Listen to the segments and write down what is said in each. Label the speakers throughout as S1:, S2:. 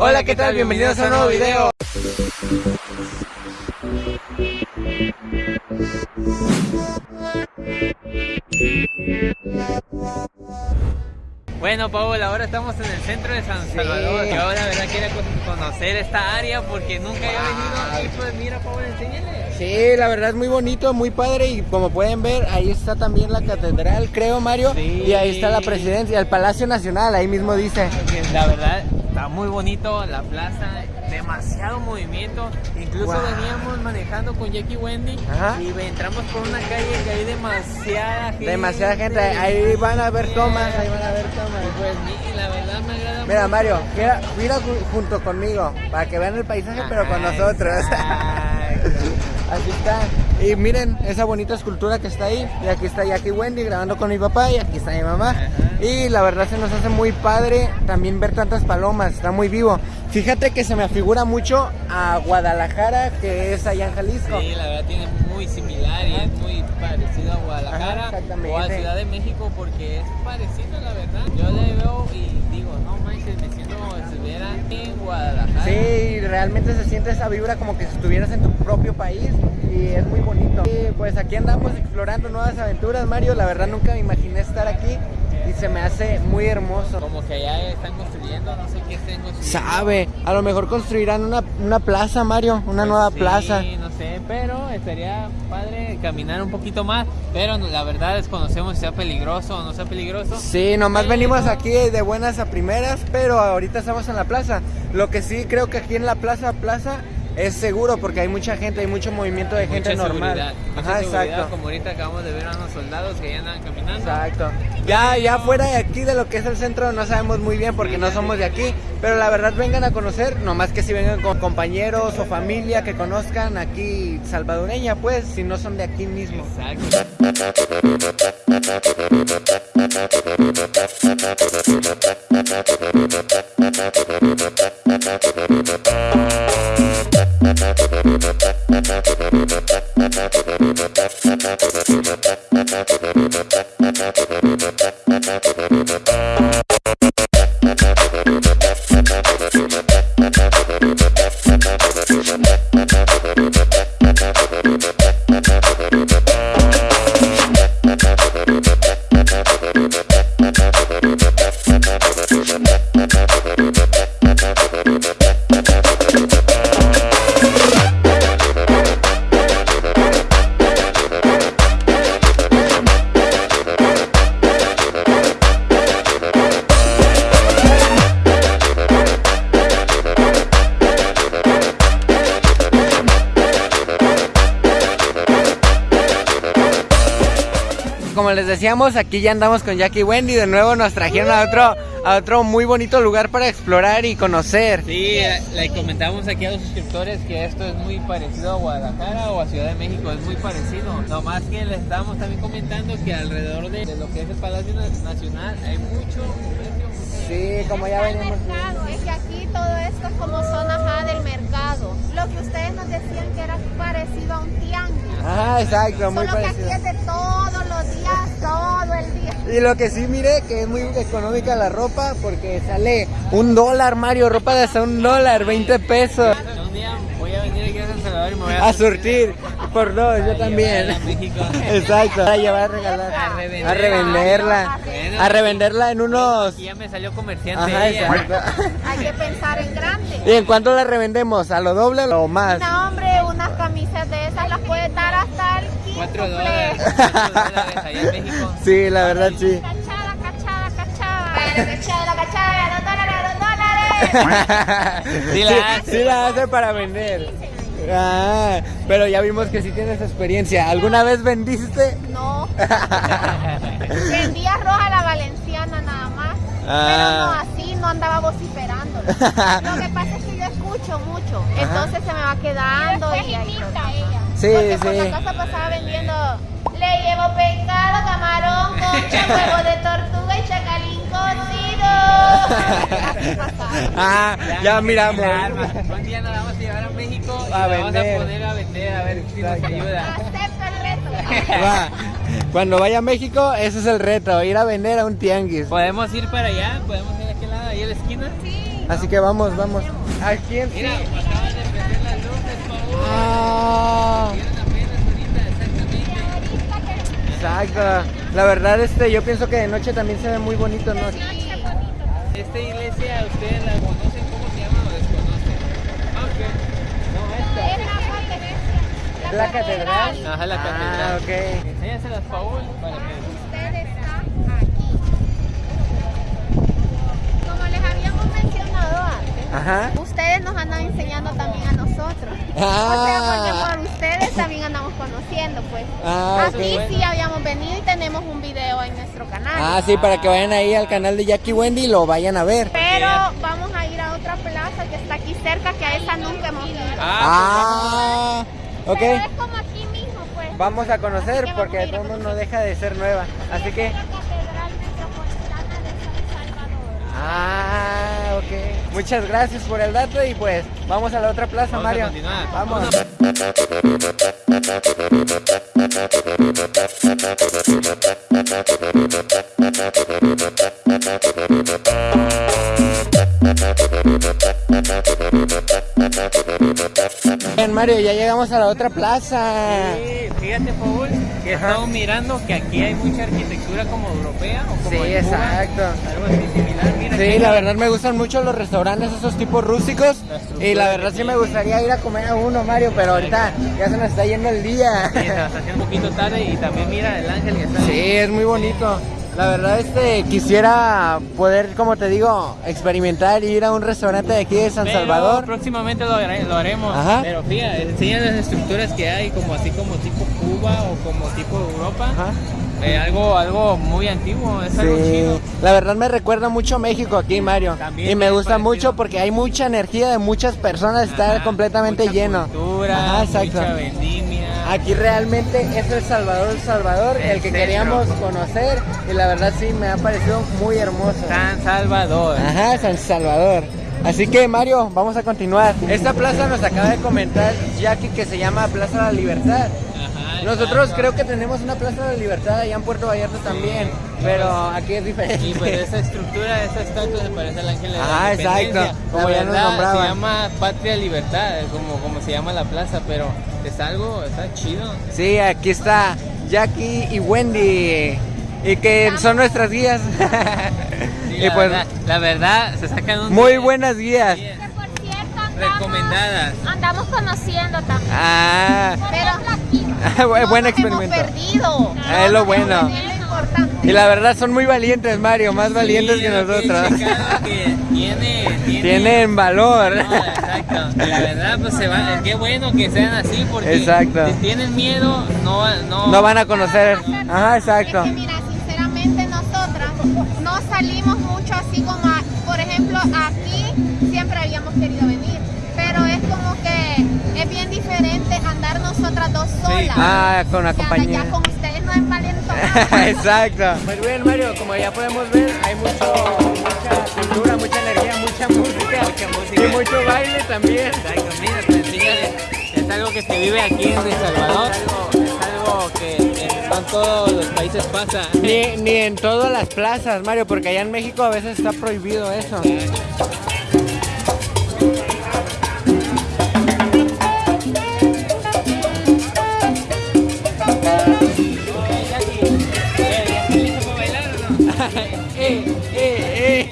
S1: Hola, ¿qué tal? Bienvenidos a un nuevo video.
S2: Bueno, Paul, ahora estamos en el centro de San Salvador. Yo la verdad quiero conocer esta área porque nunca había venido y pues mira, Paul, enséñale.
S1: Sí, la verdad es muy bonito, muy padre y como pueden ver, ahí está también la catedral, creo, Mario, y ahí está la presidencia, el Palacio Nacional, ahí mismo dice.
S2: La verdad, está muy bonito la plaza, demasiado movimiento. Incluso veníamos manejando con Jackie Wendy y entramos por una calle que hay demasiada gente.
S1: Demasiada gente, ahí van a ver tomas, ahí van a ver tomas.
S2: Pues la verdad me agrada
S1: Mira, Mario, mira, junto conmigo para que vean el paisaje, pero con nosotros. Así está. Y miren esa bonita escultura que está ahí. Y aquí está Jackie Wendy grabando con mi papá y aquí está mi mamá. Y la verdad se nos hace muy padre también ver tantas palomas. Está muy vivo. Fíjate que se me afigura mucho a Guadalajara, que es allá en Jalisco.
S2: Sí, la verdad tiene muy similar y es muy parecido a Guadalajara o a Ciudad de México porque es parecido, la verdad. Yo le veo y digo, no manches, me siento como si estuviera en Guadalajara.
S1: Sí, realmente se siente esa vibra como que si estuvieras en tu propio país y es muy bonito. Y pues aquí andamos explorando nuevas aventuras, Mario. La verdad nunca me imaginé estar aquí y se me hace muy hermoso.
S2: Como que allá están construyendo, no sé qué estén construyendo.
S1: Sabe, a lo mejor construirán una, una plaza, Mario, una
S2: pues
S1: nueva plaza.
S2: Sí, no sé, pero estaría padre caminar un poquito más, pero la verdad desconocemos si sea peligroso o no sea peligroso.
S1: Sí, nomás venimos aquí de buenas a primeras, pero ahorita estamos en la plaza. Lo que sí creo que aquí en la plaza, plaza, es seguro porque hay mucha gente, hay mucho movimiento de gente normal.
S2: Ajá, exacto. Como ahorita acabamos de ver a unos soldados que ya andan caminando.
S1: Exacto. Ya, ya fuera de aquí, de lo que es el centro, no sabemos muy bien porque no somos de aquí. Pero la verdad, vengan a conocer, nomás que si vengan con compañeros o familia que conozcan aquí salvadoreña, pues, si no son de aquí mismo.
S2: Exacto. Thank you.
S1: Como les decíamos, aquí ya andamos con Jackie Wendy. De nuevo nos trajeron a otro, a otro muy bonito lugar para explorar y conocer.
S2: Sí, le comentamos aquí a los suscriptores que esto es muy parecido a Guadalajara o a Ciudad de México, es muy parecido. Nomás que le estábamos también comentando que alrededor de, lo que es el Palacio Nacional hay mucho
S1: Sí, como ya venimos.
S3: Es que aquí todo esto es como zona del mercado. Lo que ustedes nos decían que era parecido a un tianguis.
S1: Ah, exacto, muy
S3: Solo
S1: parecido.
S3: que aquí es de todos los días, todo el día.
S1: Y lo que sí mire que es muy económica la ropa porque sale un dólar, Mario, ropa de hasta un dólar, 20 pesos.
S2: Un día voy a venir aquí a San Salvador y me voy a,
S1: a surtir por dos, yo también.
S2: A.
S1: Exacto, a llevar a regalar,
S2: A revender.
S1: a revenderla,
S2: Bueno,
S1: a revenderla en unos.
S2: Aquí ya me salió comerciante.
S1: Ajá,
S2: ella.
S1: exacto.
S3: Hay que pensar en grande.
S1: ¿Y en cuánto la revendemos? ¿A lo doble o más?
S3: No, hombre, 4
S2: dólares, 4 dólares allá en México.
S1: Sí, la verdad sí.
S3: Cachada, cachada, cachada. La cachada, la cachada, 2 dólares, 2 dólares.
S2: Sí la hace.
S1: Sí la hace para vender. Ah, pero ya vimos que sí tienes experiencia. ¿Alguna vez vendiste?
S3: No. Vendí arroz a la valenciana nada más.
S1: Ah.
S3: Pero no ah. así, no andaba vociferando. Lo que pasa es que yo escucho mucho, Ajá. entonces se me va quedando. Y, y imita ella.
S1: Sí,
S3: Porque por
S1: sí.
S3: la casa pasaba vendiendo. Le llevo pescado, camarón, concha, huevo de tortuga y chacalín cocido.
S1: Ah, ya miramos.
S2: Un día nos vamos a llevar a México y
S1: A
S2: vamos a poner a vender a ver si nos ayuda.
S3: Acepto el reto.
S1: Va. Cuando vaya a México, ese es el reto, ir a vender a un tianguis.
S2: Podemos ir para allá, podemos ir a aquel lado, ahí a la esquina.
S3: Sí.
S1: Así que vamos, vamos. Aquí en
S2: Mira, acaban de prender las
S1: Ah, exacto. La verdad, este, yo pienso que de noche también se ve muy bonito, ¿no?
S2: Esta iglesia, ¿ustedes la conocen? ¿Cómo se llama o desconocen? Ok. No, esta.
S1: La catedral.
S2: Ajá, la
S1: Ah,
S2: catedral.
S1: ok.
S2: Enséñaselas, Paul, para que...
S3: Usted está aquí. Como les habíamos mencionado antes,
S1: Ajá.
S3: ustedes nos andan enseñando también a nosotros. O sea,
S1: Ah,
S3: porque por ustedes también andamos conociendo, pues.
S1: Ah,
S3: Aquí sí habíamos venido y tenemos un video en nuestro canal.
S1: ah, sí, para que vayan ahí al canal de Jackie Wendy y lo vayan a ver.
S3: Pero vamos a ir a otra plaza que está aquí cerca, que a esa nunca hemos ido.
S1: Ah, ok.
S3: Pero es como aquí mismo, pues.
S1: Vamos a conocer porque modos no deja de ser nueva. Así que,
S3: La Catedral Metropolitana de San Salvador.
S1: Ah, ok. Muchas gracias por el dato y pues vamos a la otra plaza,
S2: Vamos a
S1: Mario.
S2: continuar.
S1: Vamos. Bien, Mario, ya llegamos a la otra plaza.
S2: Sí, fíjate, Paul,
S1: Ajá.
S2: estamos mirando que aquí hay mucha arquitectura como europea o como
S1: Sí,
S2: en Cuba,
S1: exacto.
S2: Algo así similar. Mira,
S1: Sí,
S2: aquí
S1: la
S2: hay-
S1: verdad me gustan mucho los restaurantes, esos tipos rústicos.
S2: La
S1: Y la verdad sí me gustaría ir a comer a uno, Mario, pero ahorita ya se nos está yendo el día.
S2: Sí, se va haciendo un poquito tarde y también mira el ángel que está ahí.
S1: Sí, es muy bonito. La verdad, este, quisiera poder, como te digo, experimentar y ir a un restaurante de aquí de San
S2: Pero
S1: Salvador.
S2: Próximamente lo, hare- lo haremos.
S1: Ajá.
S2: Pero fíjate, enseñan las estructuras que hay, como así como tipo Cuba o como tipo Europa.
S1: Ajá.
S2: Eh, algo, algo muy antiguo, es algo
S1: Sí,
S2: chido.
S1: la verdad me recuerda mucho a México aquí, Mario.
S2: También
S1: y me gusta
S2: parecido.
S1: mucho porque hay mucha energía de muchas personas, está completamente
S2: mucha
S1: lleno.
S2: Cultura,
S1: Ajá, exacto.
S2: mucha.
S1: Aquí realmente es el Salvador, El Salvador,
S2: El
S1: el que
S2: centro.
S1: queríamos conocer y la verdad sí me ha parecido muy hermoso.
S2: San Salvador.
S1: Ajá, San Salvador. Así que Mario, vamos a continuar. Esta plaza nos acaba de comentar Jackie que se llama Plaza de la Libertad. Nosotros creo que tenemos una Plaza de la Libertad allá en Puerto Vallarta también, pero aquí es diferente.
S2: Y pues esa estructura, esa estatua se parece al ángel de
S1: Ah,
S2: la independencia.
S1: exacto, como
S2: La
S1: ya nos
S2: verdad,
S1: nombraban.
S2: Se llama Patria Libertad, como, como se llama la plaza, pero es algo, está chido.
S1: Sí, aquí está Jackie y Wendy. Y que son nuestras guías.
S2: Sí,
S1: y
S2: la,
S1: pues
S2: verdad, la verdad, se sacan un
S1: muy
S2: día-
S1: buenas guías.
S2: Sí,
S3: andamos,
S2: recomendadas.
S3: andamos conociendo también.
S1: Ah,
S3: Pero no
S1: buen
S3: nos
S1: experimento.
S3: hemos perdido.
S1: Ah, es lo bueno.
S3: Es lo importante.
S1: Y la verdad son muy valientes, Mario, más valientes que nosotros.
S2: que tiene, tiene,
S1: Tienen valor.
S2: No, exacto. La verdad, pues se. Qué bueno que sean así porque
S1: Exacto.
S2: si tienen miedo, no, no,
S1: No van a conocer. Ajá,
S3: Es
S1: exacto.
S3: que mira, sinceramente nosotras no salimos mucho así como, a- siempre habíamos querido venir, pero es como que es bien diferente andar nosotras dos solas.
S1: Ah, con la
S3: que
S1: compañía.
S3: ya con ustedes no es.
S1: Exacto. Pues bien, Mario, como ya podemos ver, hay mucho, mucha cultura, mucha energía, mucha música,
S2: Mucha música.
S1: y mucho baile también.
S2: Exacto, mira, pues, es algo que se vive aquí en El Salvador, es algo que en- no en todos los países pasa.
S1: Ni, ni en todas las plazas, Mario, porque allá en México a veces está prohibido eso.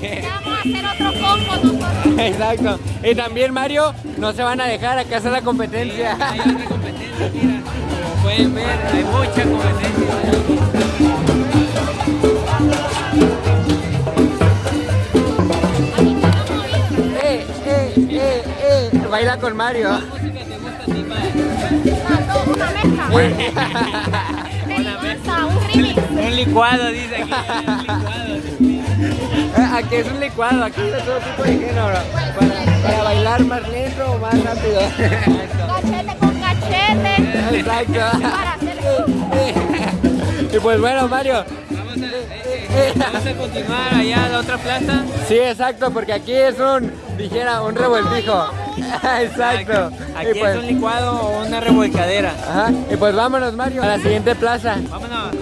S3: Vamos a hacer otro combo nosotros.
S1: Exacto. Y también, Mario, no se van a dejar, acá hacer la competencia.
S2: Hay otra competencia, mira. Como pueden ver, hay mucha competencia.
S1: Eh, eh, eh, eh. Baila con Mario.
S2: ¿Qué música te gusta a ti, padre?
S3: No, una mezcla.
S2: Una
S3: mezcla, un remix.
S2: Un licuado, dice aquí. Un licuado.
S1: Eh, Aquí es un licuado, aquí está todo tipo de género. Para, para bailar más lento o más rápido.
S3: Cachete con cachete.
S1: Exacto.
S3: Para hacer
S1: Y pues bueno, Mario.
S2: Vamos a, eh, eh, vamos a continuar allá a la otra plaza.
S1: Sí, exacto, porque aquí es un, dijera, un revoltijo. Exacto.
S2: Aquí
S1: Y pues,
S2: es un licuado o una revolcadera.
S1: ajá, y pues vámonos, Mario, a la siguiente plaza.
S2: Vámonos.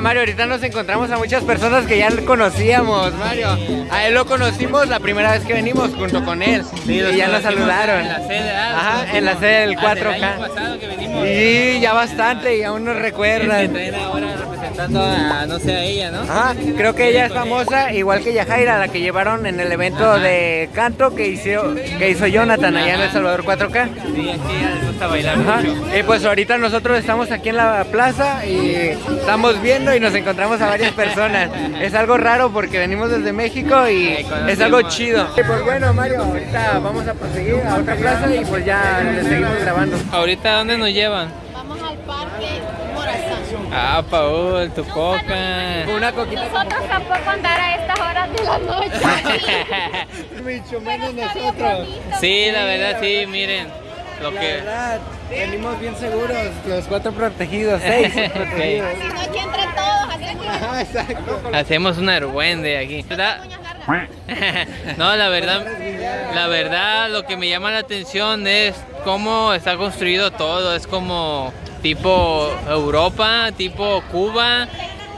S1: Mario, ahorita nos encontramos a muchas personas que ya conocíamos, Mario. A él lo conocimos la primera vez que venimos junto con él.
S2: Sí,
S1: y ya nos saludaron.
S2: En la sede, ah,
S1: Ajá, en la sede del
S2: Hasta el
S1: 4K.
S2: año pasado que venimos.
S1: Y ya bastante, y aún nos
S2: Es que
S1: recuerdan.
S2: Representando a, no sé, a ella, ¿no?
S1: Ajá, creo que ella es famosa, igual que Yajaira, la que llevaron en el evento de canto que hizo, que hizo Jonathan allá en El Salvador 4K.
S2: Sí, aquí les gusta bailar
S1: Ajá.
S2: mucho.
S1: Y pues ahorita nosotros estamos aquí en la plaza y estamos viendo y nos encontramos a varias personas. Es algo raro porque venimos desde México y
S2: Sí,
S1: es algo chido. Y pues bueno, Mario, ahorita vamos a proseguir a otra plaza y pues ya le seguimos grabando.
S2: ¿Ahorita dónde nos llevan?
S3: Vamos al parque.
S2: Ah, Paul, tu coca.
S1: Una coquita
S3: Nosotros tampoco andar a estas horas de la noche.
S1: mucho
S3: bien bonito,
S2: Sí, la verdad, sí, miren. Lo
S1: La
S2: que...
S1: verdad, venimos bien seguros, los cuatro protegidos, seis protegidos.
S3: Si no, aquí entre todos hacemos
S1: Ajá, exacto.
S2: Hacemos un argüende aquí. No, la verdad, la verdad, lo que me llama la atención es cómo está construido todo. Es como tipo Europa, tipo Cuba.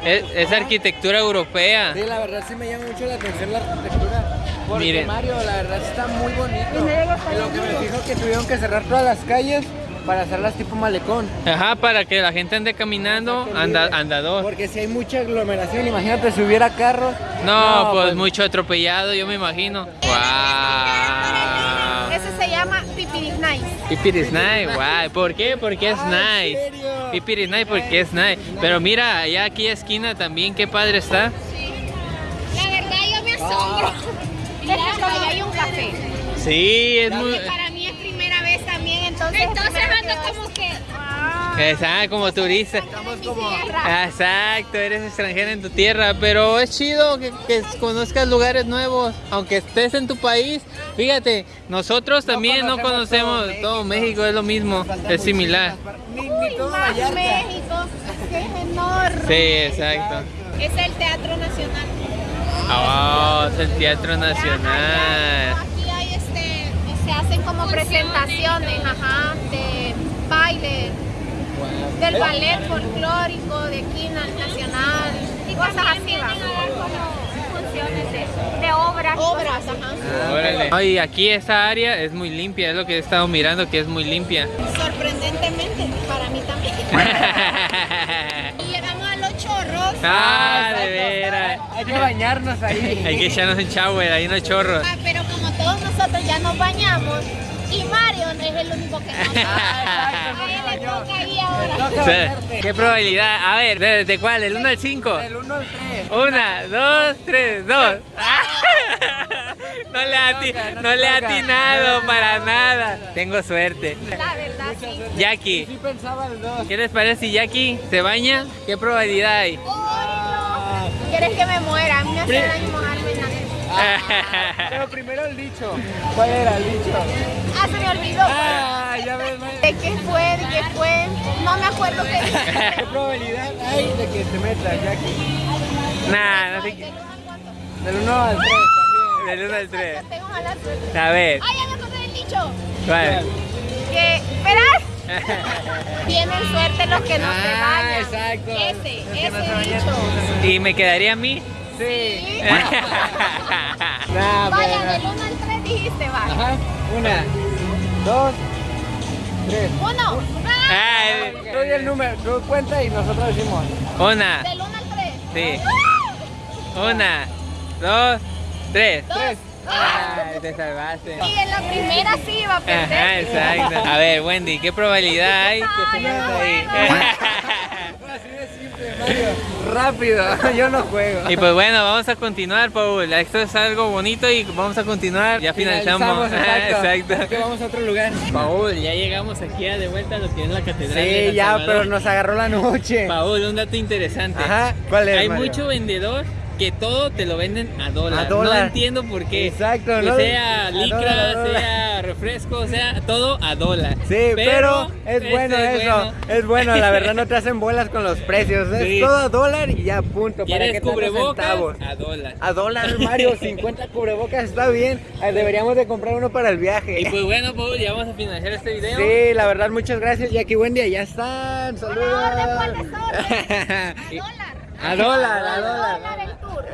S2: Es, es arquitectura europea.
S1: Sí, la verdad sí me llama mucho la atención la arquitectura. Porque
S2: Miren.
S1: Mario, la verdad está muy bonito. En lo que me fijo que tuvieron que cerrar todas las calles para hacerlas tipo malecón.
S2: Ajá, para que la gente ande caminando, anda, andador.
S1: Porque si hay mucha aglomeración, imagínate si hubiera carros.
S2: No, pues mucho atropellado, yo me imagino. Wow.
S3: Ese se llama Nice.
S2: Pipiris nice, guay. ¿Por qué? Porque es
S1: Ah, ¿en
S2: nice.
S1: serio?
S2: Pipiris nice porque es nice. Pero mira, allá aquí esquina también, qué padre está.
S3: La verdad yo me asombro. Es que ahí hay un café.
S2: Sí, es muy...
S3: Que para mí es primera vez también, entonces. Entonces ando como que.
S2: Exacto, como turista.
S1: Estamos como...
S2: Exacto, eres extranjera en tu tierra, pero es chido que, que conozcas lugares nuevos, aunque estés en tu país. Fíjate, nosotros también no conocemos
S1: conocemos
S2: todo
S1: todo
S2: México, es lo mismo, es similar.
S3: Más. México, que es enorme.
S2: Sí, exacto.
S3: Es el Teatro Nacional.
S2: Oh, es el Teatro Nacional.
S3: Aquí hay este, se hacen como presentaciones, ajá, de baile, del ballet folclórico, de quina nacional, y cosas así funciones de, de obras. Obras, ajá.
S2: Y aquí esa área es muy limpia, es lo que he estado mirando que es muy limpia.
S3: Sorprendentemente, para mí también. Y llegamos a los chorros.
S2: ah, de veras.
S1: Hay que bañarnos ahí.
S2: Hay que echarnos un shower, ahí no hay chorros.
S3: Ah, pero como todos nosotros ya nos bañamos es el único que no.
S1: Ah,
S3: A él
S1: no
S3: le toca ahí ahora.
S2: ¿Qué probabilidad? A ver, ¿de, de cuál? ¿Del 1 al 5?
S1: Del 1 al 3.
S2: Una, dos, tres, dos. No le ha ati- no le he atinado para nada. Tengo suerte.
S3: La verdad, sí.
S2: Jackie,
S1: Sí pensaba el 2.
S2: ¿qué les parece si Jackie se baña? ¿Qué probabilidad hay?
S3: Uy, no. ¿Quieres que me muera? A mí me hace daño mojarme en la.
S1: Pero primero el dicho. ¿Cuál era el dicho?
S3: Ah, se me olvidó.
S1: Ah, ya ves.
S3: ¿De qué fue? ¿De qué fue? No me acuerdo qué.
S1: ¿Qué probabilidad hay de que te metas, Jackie?
S2: Nah, no sé qué.
S3: ¿Del uno al cuánto?
S1: Del 1 al 3 también.
S2: Del 1 al 3.
S3: Yo tengo mala suerte.
S2: A ver,
S3: Ah, ya me acordé del dicho.
S2: ¿cuál?
S3: Que, verás, tienen suerte los que no se
S1: Ah,
S3: bañan.
S1: exacto.
S3: Ese,
S1: Los no
S3: ese
S1: se bañan.
S3: dicho.
S2: ¿Y me quedaría a mí?
S1: Sí.
S3: Sí.
S1: Nah,
S3: Vaya, del 1 al 3 dijiste, vaya.
S1: Ajá. Una, dos, tres.
S3: Uno. Ah,
S1: Tú di el número, tú cuenta y nosotros decimos.
S2: Una,
S3: Del 1 al 3.
S2: sí. Una, dos, tres. Ay, te salvaste.
S3: Y en la primera sí iba a perder.
S2: Ajá, exacto. A ver, Wendy, ¿qué probabilidad hay que se
S3: Ay,
S2: meta ahí?
S1: Así de simple, Mario. Rápido, yo no juego.
S2: Y pues bueno, vamos a continuar, Paul. Esto es algo bonito y vamos a continuar. Ya finalizamos.
S1: exacto. Que vamos a otro lugar.
S2: Paul, ya llegamos aquí a de vuelta a lo que es la catedral.
S1: Sí, ya,
S2: Salvador.
S1: pero nos agarró la noche.
S2: Paul, un dato interesante.
S1: Ajá, ¿cuál es,
S2: Hay
S1: Mario?
S2: mucho vendedor que todo te lo venden a dólar.
S1: A dólar.
S2: No entiendo por qué.
S1: Exacto,
S2: Que
S1: ¿no?
S2: sea
S1: A
S2: licra,
S1: dólar, a dólar.
S2: sea refresco, sea todo a dólar.
S1: Sí, pero, es
S2: este
S1: bueno eso, es bueno, la verdad no te hacen bolas con los precios, es
S2: Sí.
S1: todo a dólar y ya punto, ¿para
S2: ¿Quieres
S1: qué tantos
S2: cubrebocas?
S1: centavos?
S2: A dólar.
S1: A dólar, Mario, 50 cubrebocas está bien, Eh, deberíamos de comprar uno para el viaje.
S2: Y pues bueno, Paul, ya vamos a finalizar este video.
S1: Sí, la verdad, muchas gracias, Jackie Wendy, ya están, saludos.
S3: orden, ¿cuál es orden?
S2: Y-
S3: Dólar.
S1: A dólar, a dólar.
S3: Dólar el tour.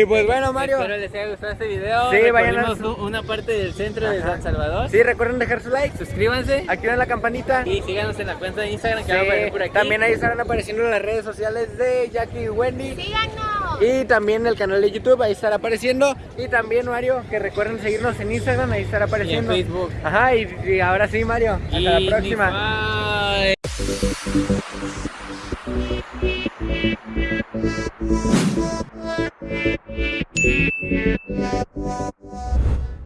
S1: y pues bueno, Mario.
S2: Espero les haya gustado este video.
S1: Sí, vayan a-
S2: una parte del centro de San Salvador.
S1: Sí, recuerden dejar su like,
S2: Suscríbanse
S1: activen la campanita.
S2: y síganos en la cuenta de Instagram que
S1: Sí,
S2: va a aparecer por aquí.
S1: También ahí estarán apareciendo las redes sociales de Jackie y Wendy.
S3: Síganos.
S1: Y también el canal de YouTube, ahí estará apareciendo. Y también, Mario, que recuerden seguirnos en Instagram, ahí estará apareciendo.
S2: Facebook.
S1: Ajá, y, y ahora sí, Mario. Hasta
S2: Y
S1: la próxima.
S2: bye. Thank you.